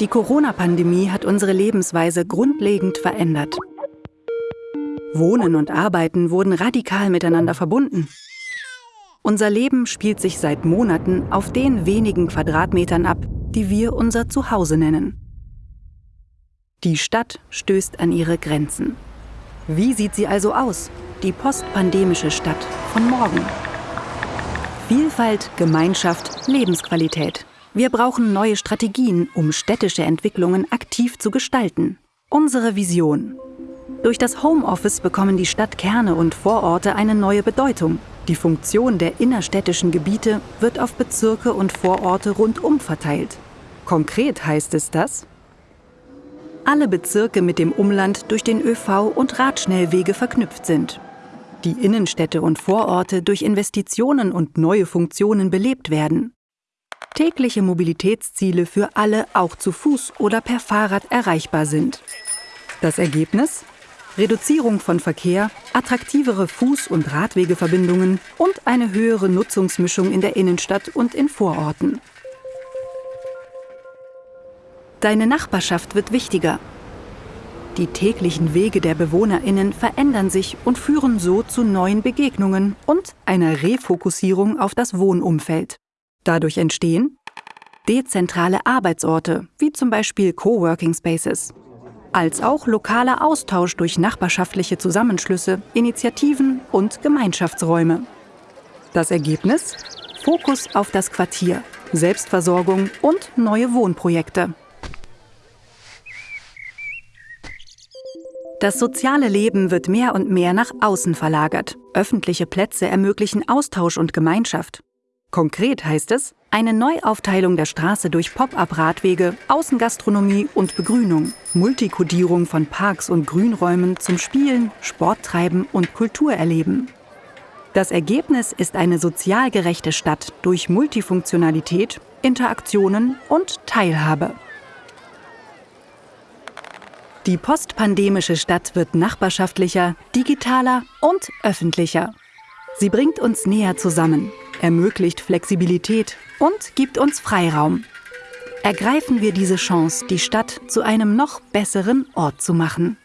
Die Corona-Pandemie hat unsere Lebensweise grundlegend verändert. Wohnen und Arbeiten wurden radikal miteinander verbunden. Unser Leben spielt sich seit Monaten auf den wenigen Quadratmetern ab, die wir unser Zuhause nennen. Die Stadt stößt an ihre Grenzen. Wie sieht sie also aus, die postpandemische Stadt von morgen? Vielfalt, Gemeinschaft, Lebensqualität. Wir brauchen neue Strategien, um städtische Entwicklungen aktiv zu gestalten. Unsere Vision. Durch das Homeoffice bekommen die Stadtkerne und Vororte eine neue Bedeutung. Die Funktion der innerstädtischen Gebiete wird auf Bezirke und Vororte rundum verteilt. Konkret heißt es dass alle Bezirke mit dem Umland durch den ÖV und Radschnellwege verknüpft sind. Die Innenstädte und Vororte durch Investitionen und neue Funktionen belebt werden. Tägliche Mobilitätsziele für alle auch zu Fuß oder per Fahrrad erreichbar sind. Das Ergebnis? Reduzierung von Verkehr, attraktivere Fuß- und Radwegeverbindungen und eine höhere Nutzungsmischung in der Innenstadt und in Vororten. Deine Nachbarschaft wird wichtiger. Die täglichen Wege der Bewohnerinnen verändern sich und führen so zu neuen Begegnungen und einer Refokussierung auf das Wohnumfeld. Dadurch entstehen dezentrale Arbeitsorte, wie zum Beispiel Coworking Spaces, als auch lokaler Austausch durch nachbarschaftliche Zusammenschlüsse, Initiativen und Gemeinschaftsräume. Das Ergebnis? Fokus auf das Quartier, Selbstversorgung und neue Wohnprojekte. Das soziale Leben wird mehr und mehr nach außen verlagert. Öffentliche Plätze ermöglichen Austausch und Gemeinschaft. Konkret heißt es, eine Neuaufteilung der Straße durch Pop-up-Radwege, Außengastronomie und Begrünung, Multikodierung von Parks und Grünräumen zum Spielen, Sporttreiben und Kulturerleben. Das Ergebnis ist eine sozial gerechte Stadt durch Multifunktionalität, Interaktionen und Teilhabe. Die postpandemische Stadt wird nachbarschaftlicher, digitaler und öffentlicher. Sie bringt uns näher zusammen, ermöglicht Flexibilität und gibt uns Freiraum. Ergreifen wir diese Chance, die Stadt zu einem noch besseren Ort zu machen.